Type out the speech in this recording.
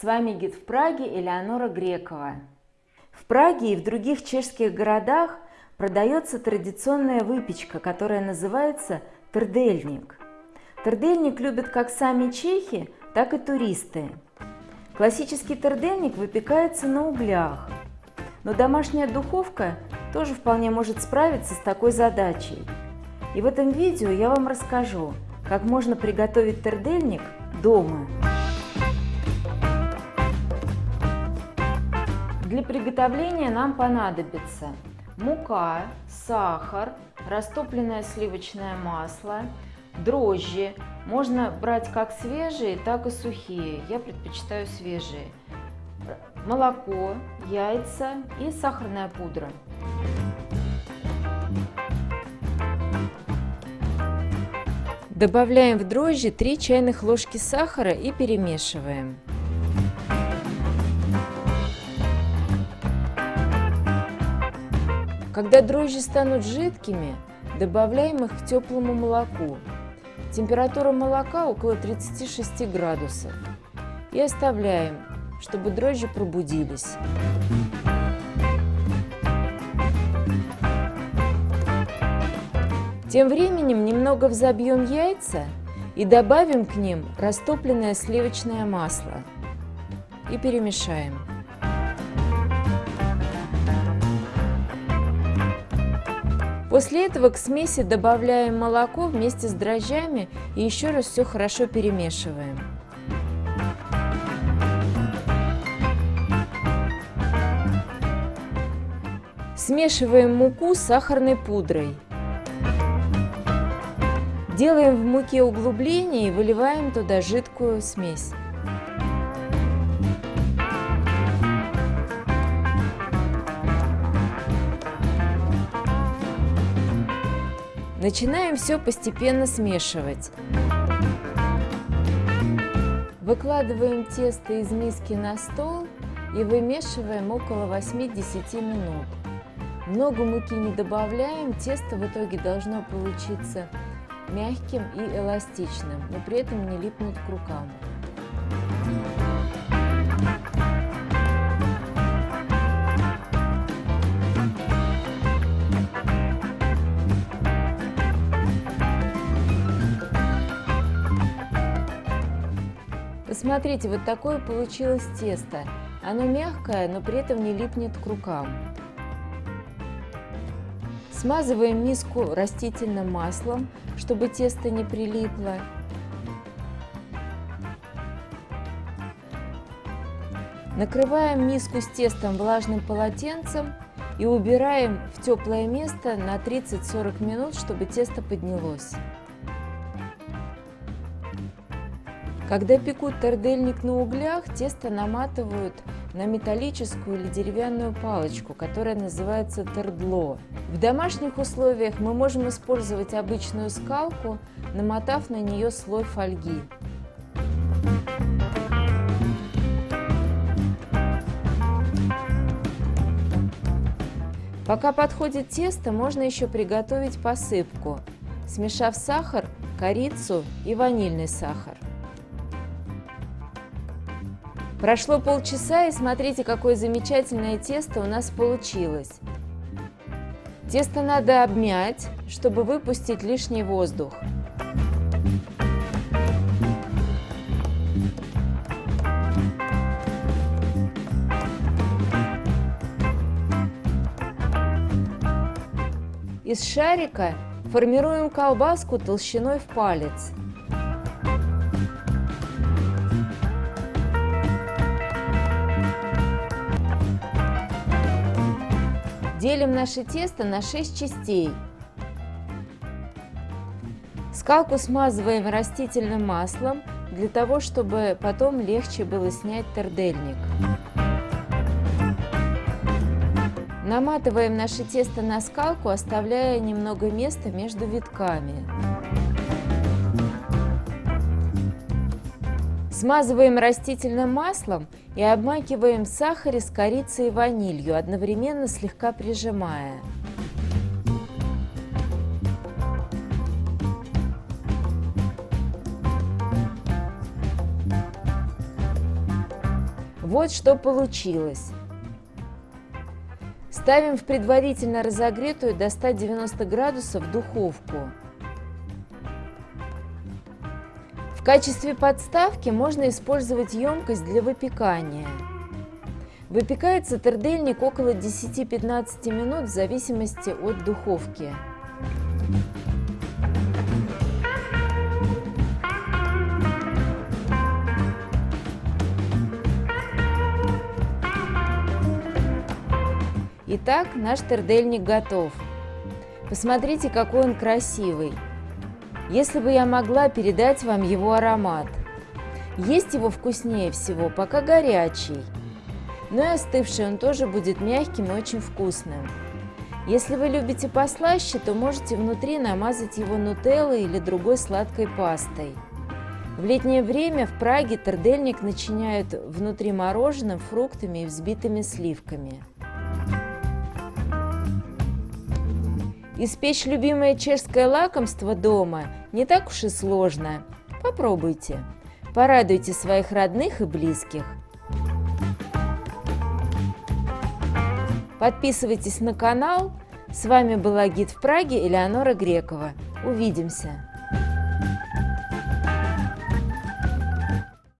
С вами гид в Праге Элеонора Грекова. В Праге и в других чешских городах продается традиционная выпечка, которая называется тердельник. Тердельник любят как сами чехи, так и туристы. Классический тердельник выпекается на углях, но домашняя духовка тоже вполне может справиться с такой задачей. И в этом видео я вам расскажу, как можно приготовить тердельник дома. Для приготовления нам понадобится мука, сахар, растопленное сливочное масло, дрожжи. Можно брать как свежие, так и сухие. Я предпочитаю свежие. Молоко, яйца и сахарная пудра. Добавляем в дрожжи 3 чайных ложки сахара и перемешиваем. Когда дрожжи станут жидкими, добавляем их к теплому молоку. Температура молока около 36 градусов. И оставляем, чтобы дрожжи пробудились. Тем временем немного взобьем яйца и добавим к ним растопленное сливочное масло и перемешаем. После этого к смеси добавляем молоко вместе с дрожжами и еще раз все хорошо перемешиваем. Смешиваем муку с сахарной пудрой. Делаем в муке углубление и выливаем туда жидкую смесь. Начинаем все постепенно смешивать. Выкладываем тесто из миски на стол и вымешиваем около 8-10 минут. Много муки не добавляем, тесто в итоге должно получиться мягким и эластичным, но при этом не липнуть к рукам. Посмотрите, вот такое получилось тесто. Оно мягкое, но при этом не липнет к рукам. Смазываем миску растительным маслом, чтобы тесто не прилипло. Накрываем миску с тестом влажным полотенцем и убираем в теплое место на 30-40 минут, чтобы тесто поднялось. Когда пекут тордельник на углях, тесто наматывают на металлическую или деревянную палочку, которая называется тордло. В домашних условиях мы можем использовать обычную скалку, намотав на нее слой фольги. Пока подходит тесто, можно еще приготовить посыпку, смешав сахар, корицу и ванильный сахар. Прошло полчаса, и смотрите, какое замечательное тесто у нас получилось. Тесто надо обмять, чтобы выпустить лишний воздух. Из шарика формируем колбаску толщиной в палец. Делим наше тесто на 6 частей. Скалку смазываем растительным маслом, для того, чтобы потом легче было снять тердельник. Наматываем наше тесто на скалку, оставляя немного места между витками. Смазываем растительным маслом и обмакиваем в сахаре с корицей и ванилью, одновременно слегка прижимая. Вот что получилось. Ставим в предварительно разогретую до 190 градусов духовку. В качестве подставки можно использовать емкость для выпекания. Выпекается тердельник около 10-15 минут в зависимости от духовки. Итак, наш тердельник готов. Посмотрите, какой он красивый. Если бы я могла передать вам его аромат. Есть его вкуснее всего, пока горячий. Но и остывший он тоже будет мягким и очень вкусным. Если вы любите послаще, то можете внутри намазать его нутеллой или другой сладкой пастой. В летнее время в Праге тердельник начиняют внутри мороженым, фруктами и взбитыми сливками. Испечь любимое чешское лакомство дома не так уж и сложно. Попробуйте. Порадуйте своих родных и близких. Подписывайтесь на канал. С вами была гид в Праге Элеонора Грекова. Увидимся!